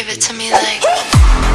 Give it to me like